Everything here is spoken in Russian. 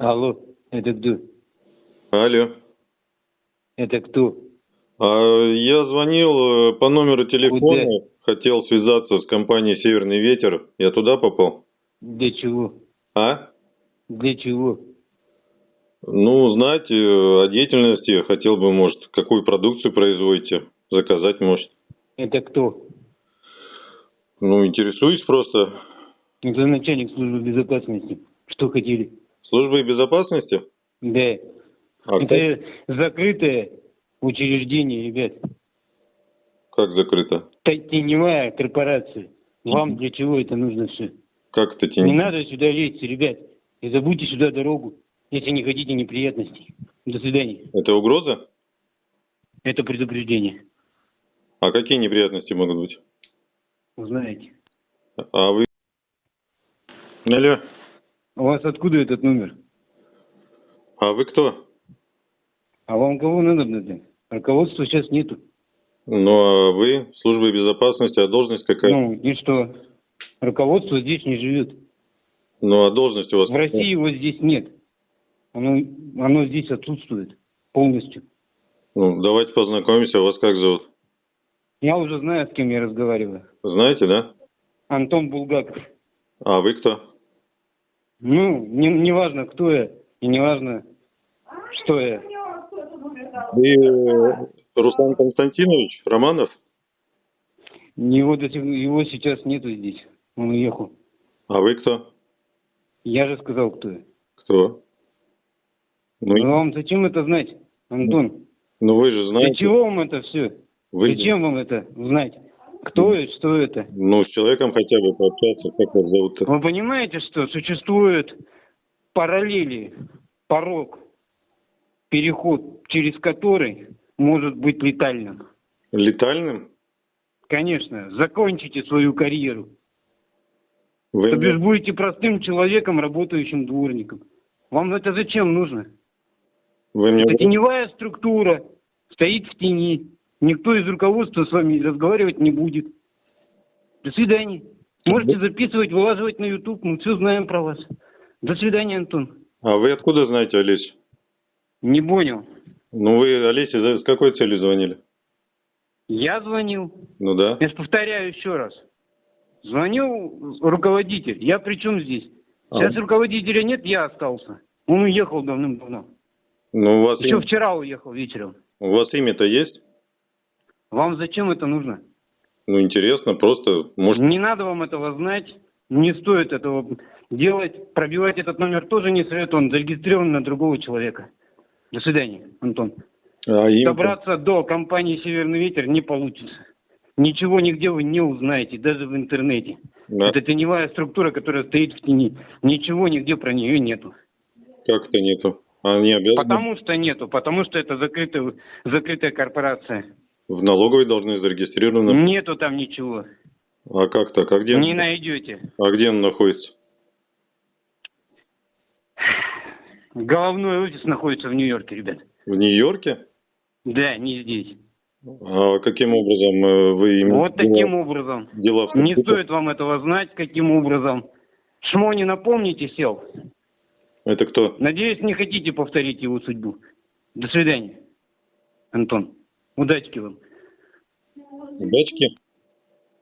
Алло, это кто? Алло. Это кто? А, я звонил э, по номеру телефона, хотел связаться с компанией «Северный ветер». Я туда попал? Для чего? А? Для чего? Ну, узнать э, о деятельности. Хотел бы, может, какую продукцию производите. Заказать, может. Это кто? Ну, интересуюсь просто. Это начальник службы безопасности. Что хотели? Службой безопасности? Да. А это закрытое учреждение, ребят. как закрыто? Т- Теневая корпорация. Вам для чего это нужно все? Как это Не тень? надо сюда лезть, ребят. И забудьте сюда дорогу, если не хотите неприятностей. До свидания. Это угроза? Это предупреждение. А какие неприятности могут быть? Узнаете. А вы... Алло. У вас откуда этот номер? А вы кто? А вам кого надо, блядь? Руководства сейчас нету. Ну, а вы служба безопасности, а должность какая? Ну, и что? Руководство здесь не живет. Ну, а должность у вас? В России его здесь нет. Оно, оно здесь отсутствует полностью. Ну, давайте познакомимся. Вас как зовут? Я уже знаю, с кем я разговариваю. Знаете, да? Антон Булгаков. А вы кто? Ну, не, не важно, кто я, и не важно, что я. Вы э, Руслан Константинович Романов? Его, его сейчас нету здесь. Он уехал. А вы кто? Я же сказал, кто я. Кто? Ну, Ну, вам зачем это знать, Антон? ну вы же Для знаете. чего вам это все? Вы, Зачем вам это знать? Кто и что это? Ну, с человеком хотя бы пообщаться. Как вас зовут-то? Вы понимаете, что существует параллели, порог, переход, через который может быть летальным? Летальным? Конечно, закончите свою карьеру. Вы То бишь будете простым человеком, работающим дворником. Вам это зачем нужно? Вы мне... Это теневая структура, стоит в тени. Никто из руководства с вами разговаривать не будет. До свидания. Можете записывать, вылаживать на YouTube, мы все знаем про вас. До свидания, Антон. А вы откуда знаете Олесю? Не понял. Ну, вы Олесе с какой целью звонили? Я звонил. Ну да. Я повторяю еще раз. Звонил руководитель. Я при чем здесь? А. Сейчас руководителя нет, я остался. Он уехал давным-давно. Ну, у вас, Еще им- вчера уехал вечером. у вас имя-то есть? Вам зачем это нужно? Ну, интересно, просто, может, Не надо вам этого знать. Не стоит этого делать. Пробивать этот номер тоже не советую. Он зарегистрирован на другого человека. До свидания, Антон. а им Добраться до компании «Северный ветер» не получится. Ничего нигде вы не узнаете, даже в интернете. Да. Это теневая структура, которая стоит в тени. Ничего нигде про нее нету. как-то нету. Они обязаны Потому что нету, потому что это закрытая, закрытая корпорация. В налоговой должны зарегистрированы. Нету там ничего. А как так? А где, Не найдете. а где он находится? Головной офис находится в Нью-Йорке, ребят. В Нью-Йорке? Да, не здесь. А каким образом э, вы имеете Вот таким образом. дела Не стоит вам этого знать, каким образом. Шмо не напомните, сел. Это кто? Надеюсь, не хотите повторить его судьбу. До свидания, Антон. Удачки вам. Дачки?